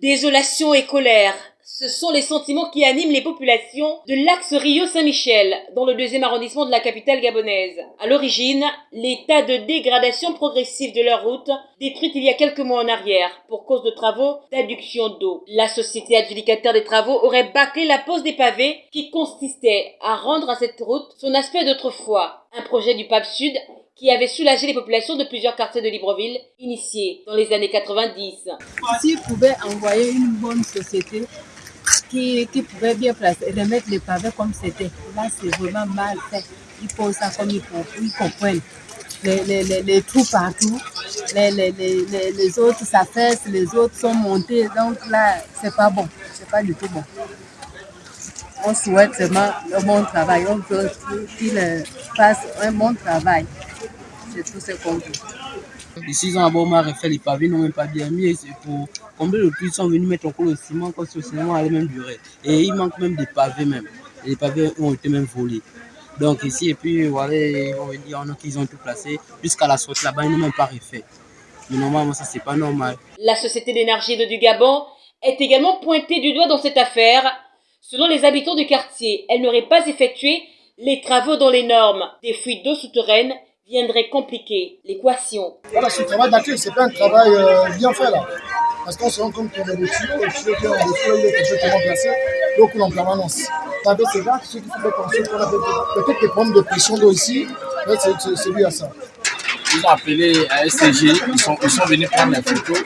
Désolation et colère, ce sont les sentiments qui animent les populations de l'axe Rio-Saint-Michel, dans le deuxième arrondissement de la capitale gabonaise. À l'origine, l'état de dégradation progressive de leur route, détruite il y a quelques mois en arrière, pour cause de travaux d'adduction d'eau. La société adjudicataire des travaux aurait bâclé la pose des pavés, qui consistait à rendre à cette route son aspect d'autrefois. Un projet du Pape Sud qui avait soulagé les populations de plusieurs quartiers de Libreville, initié dans les années 90. S'ils pouvaient envoyer une bonne société qui, qui pouvait bien placer, remettre les pavés comme c'était, là c'est vraiment mal fait. Ils posent ça comme ils, ils comprennent. Les, les, les, les, trous partout, les, autres s'affaissent, les autres sont montés, donc là c'est pas bon, c'est pas du tout bon. On souhaite seulement un bon travail, on veut qu'ils fassent un bon travail. C'est tout ce qu'on veut. Ici, ils ont d'abord mal refait les pavés, n'ont même pas bien mis. C'est pour combler le plus, ils sont venus mettre encore le ciment, comme si le ciment allait même durer. Et il manque même des pavés même. Et les pavés ont été même volés. Donc ici, et puis voilà, il y en a qui ont tout placé. Jusqu'à la sortie là-bas, ils n'ont même pas refait. Mais normalement, ça, c'est pas normal. La Société d'énergie de du Gabon est également pointée du doigt dans cette affaire. Selon les habitants du quartier, elle n'aurait pas effectué les travaux dans les normes des fuites d'eau souterraines viendrait compliquer l'équation. Voilà, ce travail d'accueil, c'est pas un travail euh, bien fait là. Parce qu'on se rend compte qu'on a des tuyaux, le tuyau qui est en dessous, il est complètement placé, l'eau coule en permanence. Avec ces gars, ceux qui font qu'on a peut-être des problèmes de pression d'eau ici, c'est lui à ça. Ils ont appelé à SCG, ils sont, ils sont venus prendre les photos.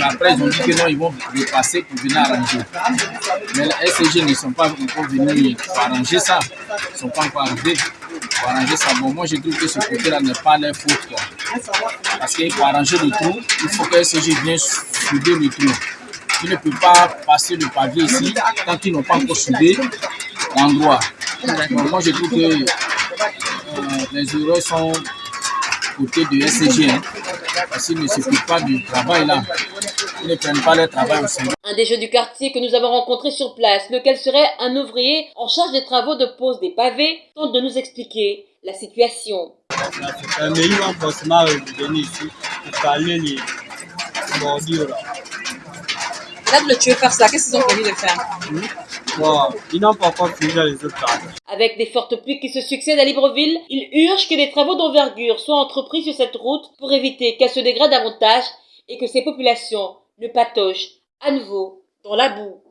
Après, ils ont dit que non, ils vont les passer pour venir arranger. Mais les SCG ne sont pas encore venus arranger ça. Ils ne sont pas encore arrivés arranger ça. Bon, moi, je trouve que ce côté-là n'est pas leur faute. Quoi. Parce qu'il faut arranger le trou, il faut que SCG vienne souder le trou. Ils ne peuvent pas passer le pavé ici tant qu'ils n'ont pas encore soudé l'endroit. Moi, je trouve que euh, les erreurs sont côté de SCG. Hein, parce qu'ils ne s'occupent pas du travail là. Ils ne prennent pas leur travail au sérieux. Un des jeux du quartier que nous avons rencontré sur place, lequel serait un ouvrier en charge des travaux de pose des pavés, tente de nous expliquer la situation. Mais ils vont forcément venir ici pour parler les bordures là. Là, le tuer faire ça, qu'est-ce qu'ils ont prévu de faire? Bon, ils n'ont pas encore fini les autres travaux. Avec des fortes pluies qui se succèdent à Libreville, il urge que des travaux d'envergure soient entrepris sur cette route pour éviter qu'elle se dégrade davantage et que ces populations ne patochent à nouveau dans la boue.